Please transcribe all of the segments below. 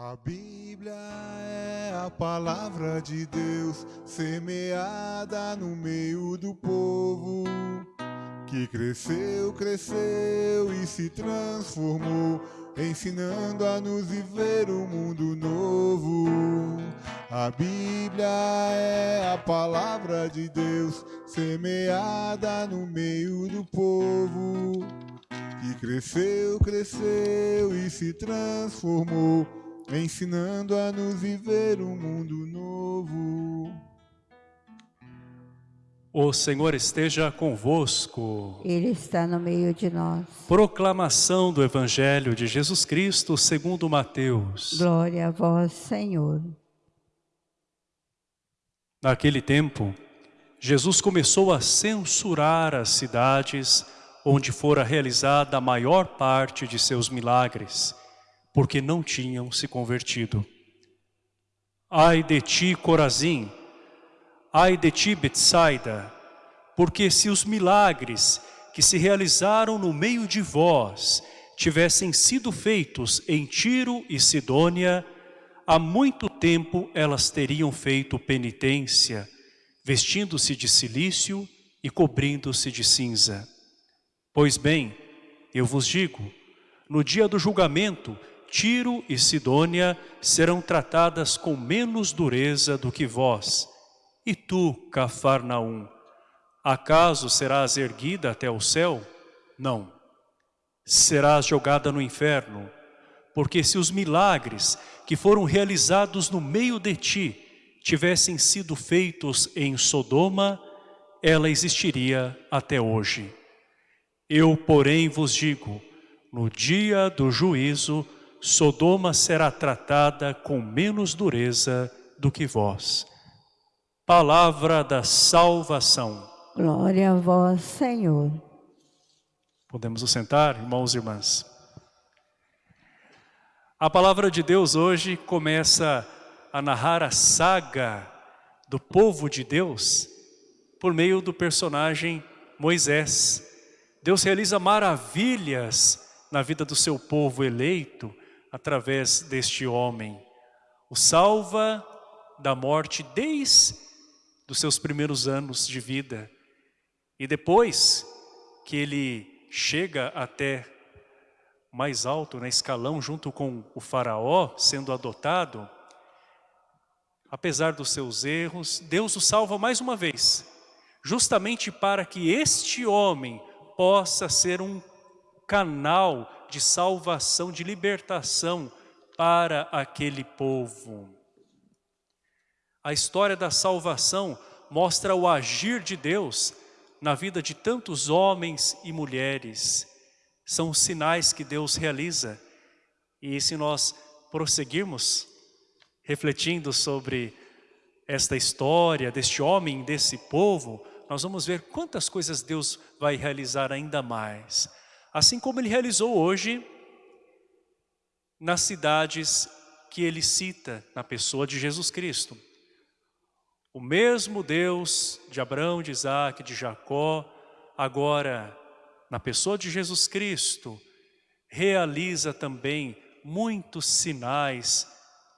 A Bíblia é a palavra de Deus, semeada no meio do povo, que cresceu, cresceu e se transformou, ensinando a nos viver um mundo novo. A Bíblia é a palavra de Deus, semeada no meio do povo, que cresceu, cresceu e se transformou ensinando a nos viver um mundo novo. O Senhor esteja convosco. Ele está no meio de nós. Proclamação do Evangelho de Jesus Cristo segundo Mateus. Glória a vós, Senhor. Naquele tempo, Jesus começou a censurar as cidades onde fora realizada a maior parte de seus milagres porque não tinham se convertido. Ai de ti, Corazim, ai de ti, Betsaida, porque se os milagres que se realizaram no meio de vós tivessem sido feitos em Tiro e Sidônia, há muito tempo elas teriam feito penitência, vestindo-se de silício e cobrindo-se de cinza. Pois bem, eu vos digo, no dia do julgamento Tiro e Sidônia serão tratadas com menos dureza do que vós. E tu, Cafarnaum, acaso serás erguida até o céu? Não. Serás jogada no inferno, porque se os milagres que foram realizados no meio de ti tivessem sido feitos em Sodoma, ela existiria até hoje. Eu, porém, vos digo, no dia do juízo, Sodoma será tratada com menos dureza do que vós. Palavra da salvação. Glória a vós, Senhor. Podemos nos sentar, irmãos e irmãs. A palavra de Deus hoje começa a narrar a saga do povo de Deus por meio do personagem Moisés. Deus realiza maravilhas na vida do seu povo eleito, através deste homem. O salva da morte desde os seus primeiros anos de vida. E depois que ele chega até mais alto na escalão junto com o faraó sendo adotado, apesar dos seus erros, Deus o salva mais uma vez, justamente para que este homem possa ser um canal de salvação, de libertação para aquele povo. A história da salvação mostra o agir de Deus na vida de tantos homens e mulheres. São os sinais que Deus realiza. E se nós prosseguirmos refletindo sobre esta história deste homem, desse povo, nós vamos ver quantas coisas Deus vai realizar ainda mais assim como ele realizou hoje nas cidades que ele cita na pessoa de Jesus Cristo. O mesmo Deus de Abraão, de Isaac, de Jacó, agora na pessoa de Jesus Cristo, realiza também muitos sinais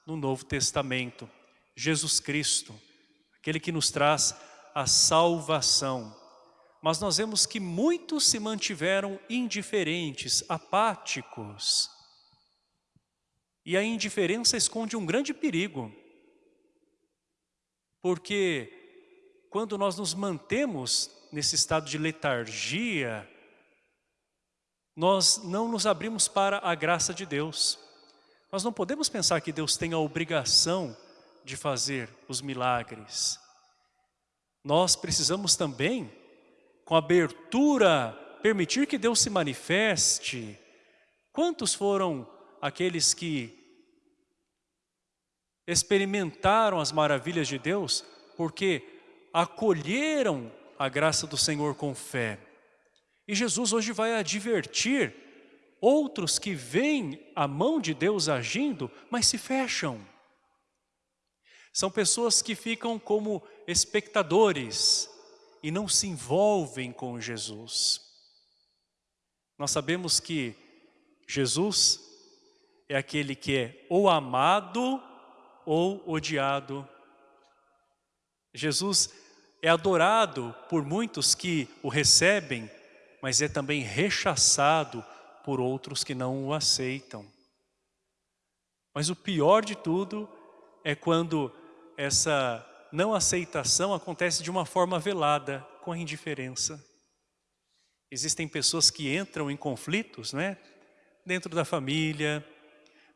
no Novo Testamento. Jesus Cristo, aquele que nos traz a salvação mas nós vemos que muitos se mantiveram indiferentes, apáticos. E a indiferença esconde um grande perigo. Porque quando nós nos mantemos nesse estado de letargia, nós não nos abrimos para a graça de Deus. Nós não podemos pensar que Deus tem a obrigação de fazer os milagres. Nós precisamos também com abertura, permitir que Deus se manifeste. Quantos foram aqueles que experimentaram as maravilhas de Deus porque acolheram a graça do Senhor com fé? E Jesus hoje vai advertir outros que veem a mão de Deus agindo, mas se fecham. São pessoas que ficam como espectadores, e não se envolvem com Jesus. Nós sabemos que Jesus é aquele que é ou amado ou odiado. Jesus é adorado por muitos que o recebem, mas é também rechaçado por outros que não o aceitam. Mas o pior de tudo é quando essa não aceitação acontece de uma forma velada, com a indiferença. Existem pessoas que entram em conflitos, né? Dentro da família,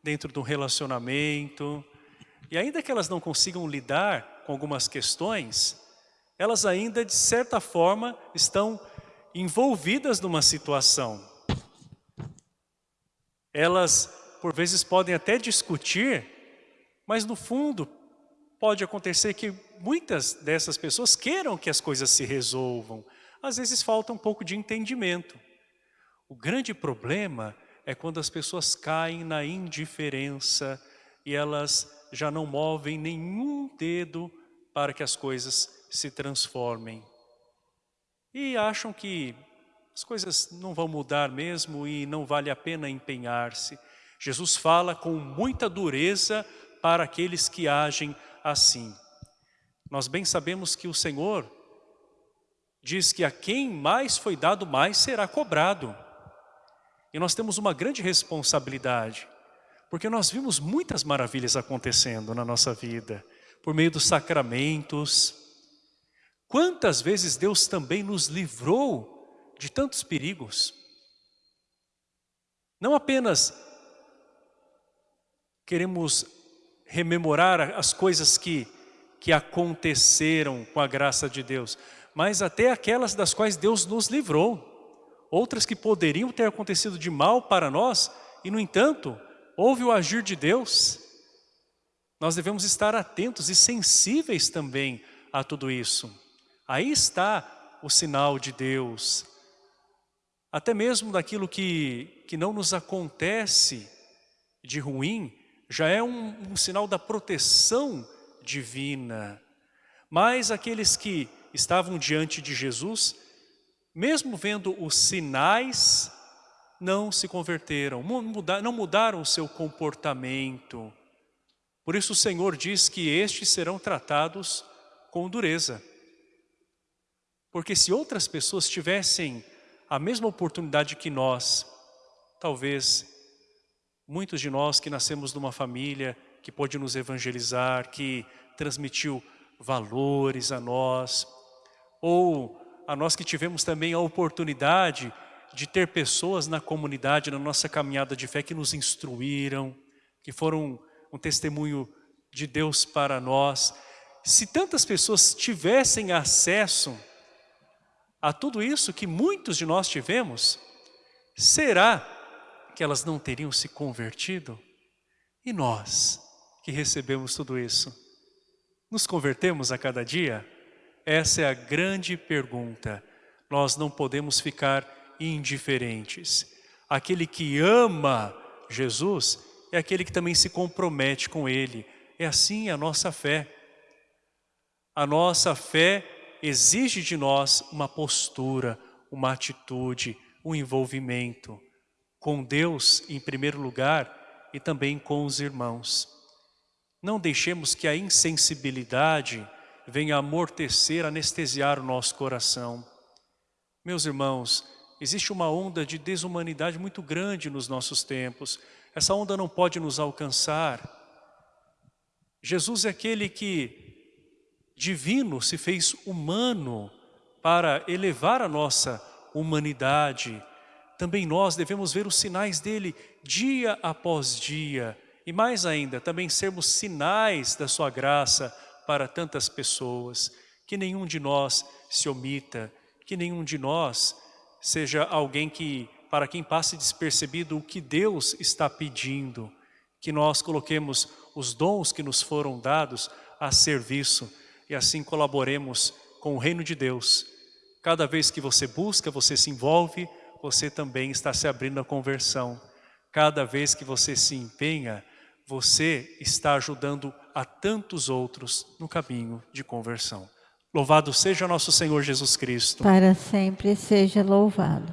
dentro de um relacionamento, e ainda que elas não consigam lidar com algumas questões, elas ainda, de certa forma, estão envolvidas numa situação. Elas, por vezes, podem até discutir, mas no fundo, pode acontecer que muitas dessas pessoas queiram que as coisas se resolvam. Às vezes falta um pouco de entendimento. O grande problema é quando as pessoas caem na indiferença e elas já não movem nenhum dedo para que as coisas se transformem. E acham que as coisas não vão mudar mesmo e não vale a pena empenhar-se. Jesus fala com muita dureza para aqueles que agem assim. Nós bem sabemos que o Senhor diz que a quem mais foi dado, mais será cobrado. E nós temos uma grande responsabilidade. Porque nós vimos muitas maravilhas acontecendo na nossa vida, por meio dos sacramentos. Quantas vezes Deus também nos livrou de tantos perigos? Não apenas queremos rememorar as coisas que, que aconteceram com a graça de Deus, mas até aquelas das quais Deus nos livrou. Outras que poderiam ter acontecido de mal para nós, e no entanto, houve o agir de Deus, nós devemos estar atentos e sensíveis também a tudo isso. Aí está o sinal de Deus. Até mesmo daquilo que, que não nos acontece de ruim, já é um, um sinal da proteção divina. Mas aqueles que estavam diante de Jesus, mesmo vendo os sinais não se converteram, não mudaram o seu comportamento. Por isso o Senhor diz que estes serão tratados com dureza. Porque se outras pessoas tivessem a mesma oportunidade que nós, talvez muitos de nós que nascemos numa família que pôde nos evangelizar, que transmitiu valores a nós, ou a nós que tivemos também a oportunidade de ter pessoas na comunidade, na nossa caminhada de fé, que nos instruíram, que foram um testemunho de Deus para nós. Se tantas pessoas tivessem acesso a tudo isso que muitos de nós tivemos, será que elas não teriam se convertido? E nós, que recebemos tudo isso, nos convertemos a cada dia? Essa é a grande pergunta. Nós não podemos ficar indiferentes. Aquele que ama Jesus é aquele que também se compromete com Ele. É assim a nossa fé. A nossa fé exige de nós uma postura, uma atitude, um envolvimento com Deus em primeiro lugar e também com os irmãos. Não deixemos que a insensibilidade venha amortecer, anestesiar o nosso coração. Meus irmãos, Existe uma onda de desumanidade muito grande nos nossos tempos. Essa onda não pode nos alcançar. Jesus é aquele que, divino, se fez humano para elevar a nossa humanidade. Também nós devemos ver os sinais dele dia após dia. E mais ainda, também sermos sinais da sua graça para tantas pessoas. Que nenhum de nós se omita, que nenhum de nós seja alguém que, para quem passe despercebido o que Deus está pedindo, que nós coloquemos os dons que nos foram dados a serviço e assim colaboremos com o reino de Deus. Cada vez que você busca, você se envolve, você também está se abrindo à conversão. Cada vez que você se empenha, você está ajudando a tantos outros no caminho de conversão. Louvado seja nosso Senhor Jesus Cristo. Para sempre seja louvado.